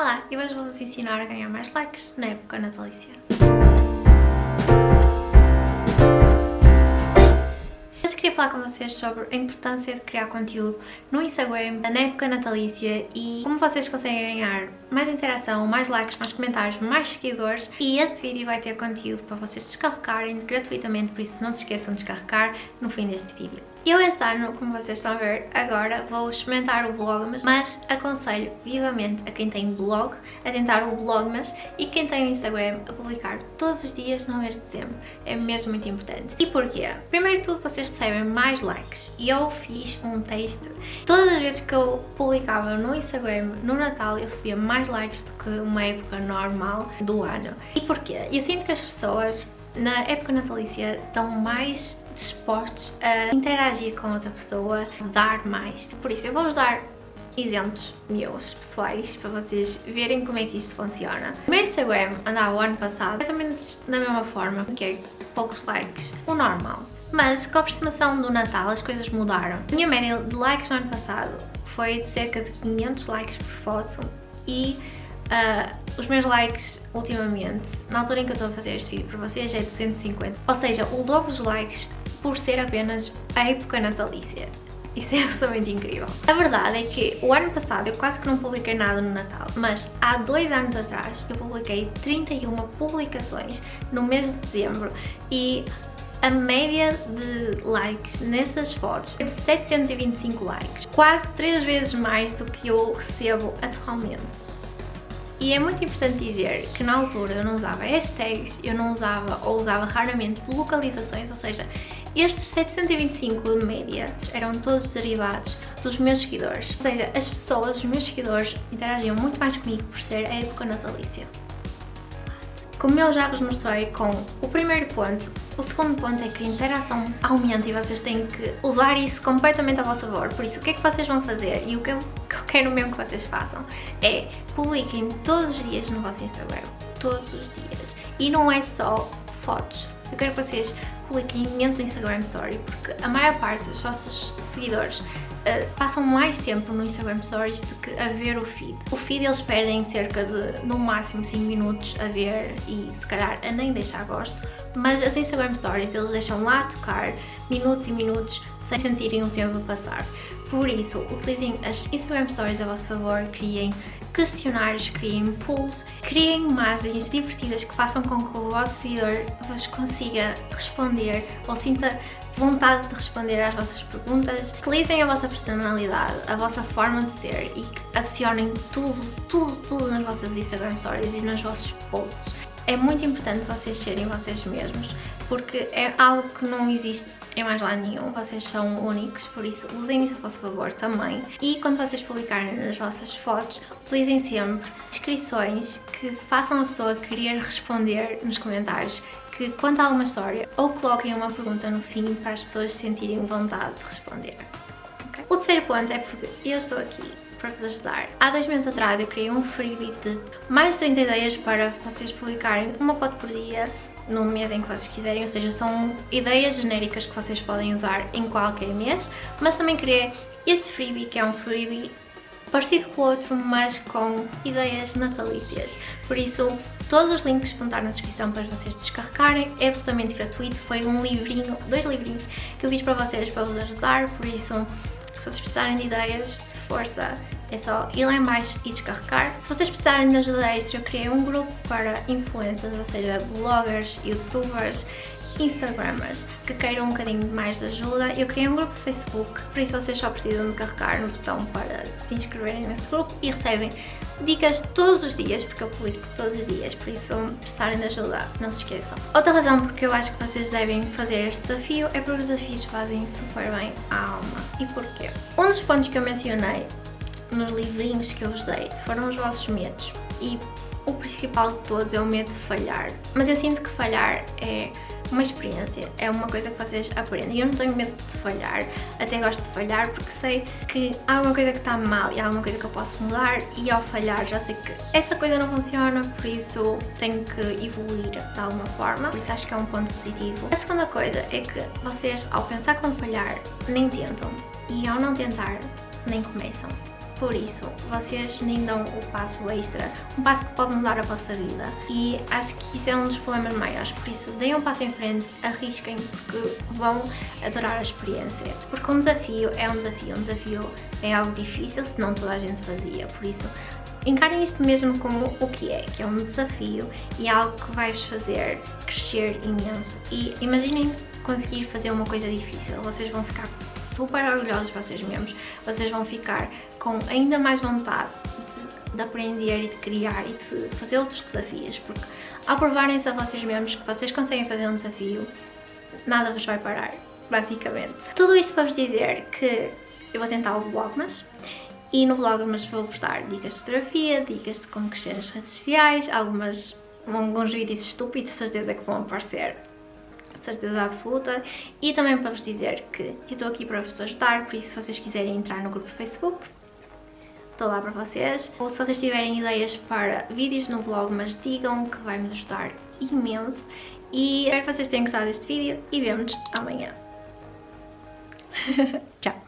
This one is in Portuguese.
Olá, e hoje vou-vos ensinar a ganhar mais likes na época natalícia. Falar com vocês sobre a importância de criar conteúdo no Instagram na época natalícia e como vocês conseguem ganhar mais interação, mais likes nos comentários, mais seguidores e este vídeo vai ter conteúdo para vocês descarregarem gratuitamente, por isso não se esqueçam de descarregar no fim deste vídeo. Eu este ano, como vocês estão a ver agora, vou experimentar o Vlogmas, mas aconselho vivamente a quem tem blog a tentar o Vlogmas e quem tem o Instagram a publicar todos os dias no mês de dezembro. É mesmo muito importante. E porquê? Primeiro de tudo, vocês recebem mais likes e eu fiz um teste. Todas as vezes que eu publicava no Instagram no Natal, eu recebia mais likes do que uma época normal do ano. E porquê? Eu sinto que as pessoas na época natalícia estão mais dispostos a interagir com outra pessoa, dar mais. Por isso eu vou-vos dar exemplos meus, pessoais, para vocês verem como é que isto funciona. O meu Instagram andava o ano passado mais ou menos da mesma forma, que é poucos likes, o normal. Mas com a aproximação do Natal as coisas mudaram. A minha média de likes no ano passado foi de cerca de 500 likes por foto e Uh, os meus likes ultimamente, na altura em que eu estou a fazer este vídeo para vocês, é 250. Ou seja, o dobro dos likes por ser apenas a época natalícia. Isso é absolutamente incrível. A verdade é que o ano passado eu quase que não publiquei nada no Natal, mas há dois anos atrás eu publiquei 31 publicações no mês de dezembro e a média de likes nessas fotos é de 725 likes, quase três vezes mais do que eu recebo atualmente. E é muito importante dizer que na altura eu não usava hashtags, eu não usava ou usava raramente localizações, ou seja, estes 725 de média eram todos derivados dos meus seguidores. Ou seja, as pessoas, os meus seguidores, interagiam muito mais comigo por ser a época natalícia. Como eu já vos mostrei com o primeiro ponto, o segundo ponto é que a interação aumenta e vocês têm que usar isso completamente a vosso favor. Por isso, o que é que vocês vão fazer e o que eu, que eu quero mesmo que vocês façam é publiquem todos os dias no vosso Instagram. Todos os dias. E não é só fotos. Eu quero que vocês publiquem imenso no Instagram Story, porque a maior parte dos vossos seguidores Uh, passam mais tempo no Instagram Stories do que a ver o feed. O feed eles perdem cerca de, no máximo, 5 minutos a ver e se calhar a nem deixar gosto, mas as Instagram Stories eles deixam lá tocar minutos e minutos sem sentirem o tempo passar. Por isso, utilizem as Instagram Stories a vosso favor, criem questionários, criem polls, criem imagens divertidas que façam com que o vosso seguidor vos consiga responder ou sinta vontade de responder às vossas perguntas, utilizem a vossa personalidade, a vossa forma de ser e adicionem tudo, tudo, tudo nas vossas Instagram Stories e nos vossos posts. É muito importante vocês serem vocês mesmos, porque é algo que não existe em mais lado nenhum, vocês são únicos, por isso usem isso a vosso favor também. E quando vocês publicarem nas vossas fotos, utilizem sempre descrições que façam a pessoa querer responder nos comentários que conta alguma história ou coloquem uma pergunta no fim para as pessoas sentirem vontade de responder. Okay? O terceiro ponto é porque eu estou aqui para vos ajudar. Há dois meses atrás eu criei um freebie de mais de 30 ideias para vocês publicarem uma foto por dia no mês em que vocês quiserem, ou seja, são ideias genéricas que vocês podem usar em qualquer mês, mas também criei esse freebie que é um freebie parecido com o outro, mas com ideias natalícias. Por isso, todos os links vão estar na descrição para vocês descarregarem, é absolutamente gratuito, foi um livrinho, dois livrinhos que eu fiz para vocês para vos ajudar, por isso, se vocês precisarem de ideias, força, é só ir lá em baixo e descarregar. Se vocês precisarem de ajuda extra, eu criei um grupo para influencers, ou seja, bloggers, youtubers, instagramers que queiram um bocadinho mais de ajuda. Eu criei um grupo de Facebook, por isso vocês só precisam de carregar no botão para se inscreverem nesse grupo e recebem dicas todos os dias, porque eu publico todos os dias, por isso se precisarem de ajuda, não se esqueçam. Outra razão porque eu acho que vocês devem fazer este desafio é porque os desafios fazem super bem à alma. E porquê? Um dos pontos que eu mencionei nos livrinhos que eu vos dei foram os vossos medos e o principal de todos é o medo de falhar. Mas eu sinto que falhar é uma experiência, é uma coisa que vocês aprendem. Eu não tenho medo de falhar, até gosto de falhar porque sei que há alguma coisa que está mal e há alguma coisa que eu posso mudar e ao falhar já sei que essa coisa não funciona, por isso tenho que evoluir de alguma forma, por isso acho que é um ponto positivo. A segunda coisa é que vocês ao pensar vão falhar nem tentam e ao não tentar nem começam. Por isso, vocês nem dão o passo extra, um passo que pode mudar a vossa vida. E acho que isso é um dos problemas maiores. Por isso, deem um passo em frente, arrisquem, porque vão adorar a experiência. Porque um desafio é um desafio, um desafio é algo difícil, senão toda a gente fazia. Por isso, encarem isto mesmo como o que é, que é um desafio e é algo que vai-vos fazer crescer imenso. E imaginem conseguir fazer uma coisa difícil, vocês vão ficar super orgulhosos de vocês mesmos, vocês vão ficar com ainda mais vontade de, de aprender e de criar e de fazer outros desafios, porque ao provarem-se a vocês mesmos que vocês conseguem fazer um desafio, nada vos vai parar, basicamente. Tudo isto para vos dizer que eu vou tentar o Vlogmas e no Vlogmas vou-vos dar dicas de fotografia, dicas de como crescer redes sociais, algumas, alguns vídeos estúpidos, certeza que vão aparecer certeza absoluta. E também para vos dizer que eu estou aqui para vos ajudar, por isso se vocês quiserem entrar no grupo Facebook, estou lá para vocês. Ou se vocês tiverem ideias para vídeos no blog, mas digam que vai me ajudar imenso. E espero que vocês tenham gostado deste vídeo e vemos amanhã. Tchau!